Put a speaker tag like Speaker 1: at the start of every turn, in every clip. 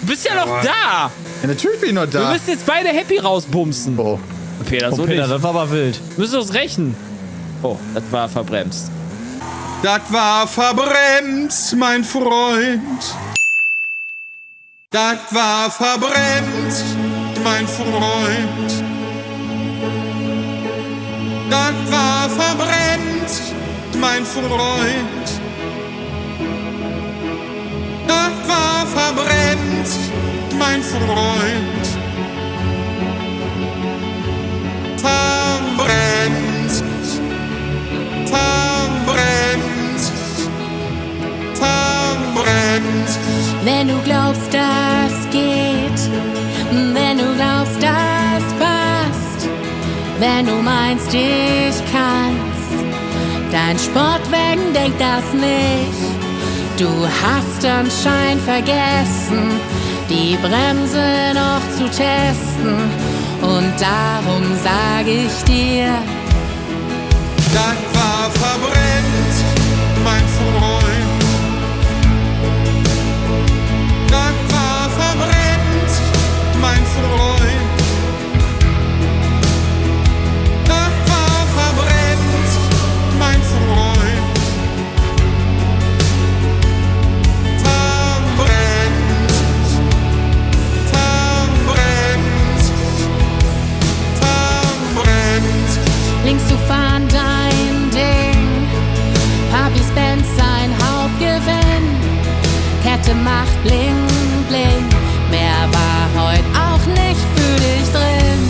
Speaker 1: Du bist ja noch da.
Speaker 2: Ja, natürlich bin ich noch
Speaker 1: Wir
Speaker 2: da.
Speaker 1: müssen jetzt beide happy rausbumsen.
Speaker 2: Oh.
Speaker 1: Peter, so
Speaker 3: Oh, Peter,
Speaker 1: nicht.
Speaker 3: das war aber wild.
Speaker 1: Wir müssen uns rächen. Oh, das war verbremst.
Speaker 4: Das war verbremst, mein Freund. Das war verbremst, mein Freund. Das war verbremst, mein Freund. Freund. Verbremst, verbremst, verbremst.
Speaker 5: Wenn du glaubst, das geht, wenn du glaubst, das passt, wenn du meinst, ich kann's, dein Sportwagen denkt das nicht. Du hast anscheinend vergessen, die Bremse noch zu testen. Und darum sag ich dir,
Speaker 4: Das
Speaker 5: Kette macht bling bling. Mehr war heut auch nicht für dich drin.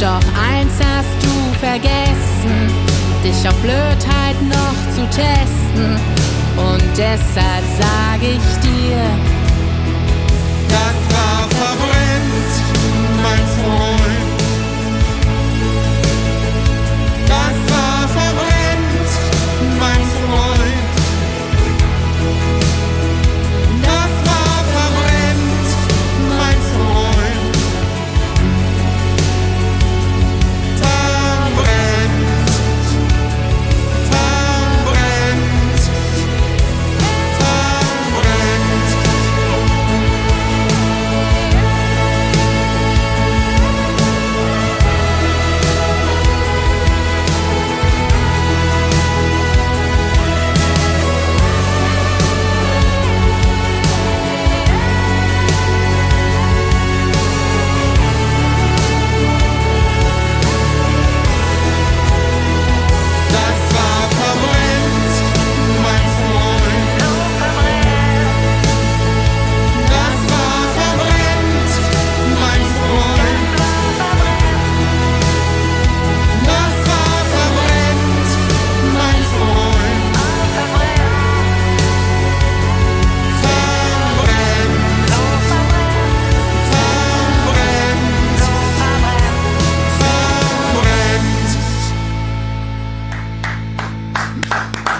Speaker 5: Doch eins hast du vergessen, dich auf Blödheit noch zu testen. Und deshalb sag ich dir,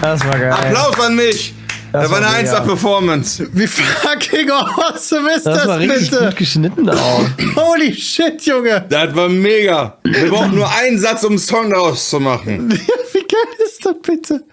Speaker 4: Das war
Speaker 3: geil.
Speaker 4: Applaus an mich!
Speaker 3: Das
Speaker 4: Das
Speaker 3: war
Speaker 4: eine
Speaker 3: mega.
Speaker 4: 1er-Performance.
Speaker 2: Wie fucking awesome ist
Speaker 3: Das
Speaker 2: das,
Speaker 3: war richtig
Speaker 2: bitte?
Speaker 3: gut geschnitten auch.
Speaker 2: Holy shit, Junge.
Speaker 4: Das war mega. Wir brauchen nur einen Satz, um einen Song daraus zu machen.
Speaker 2: Wie geil ist das bitte?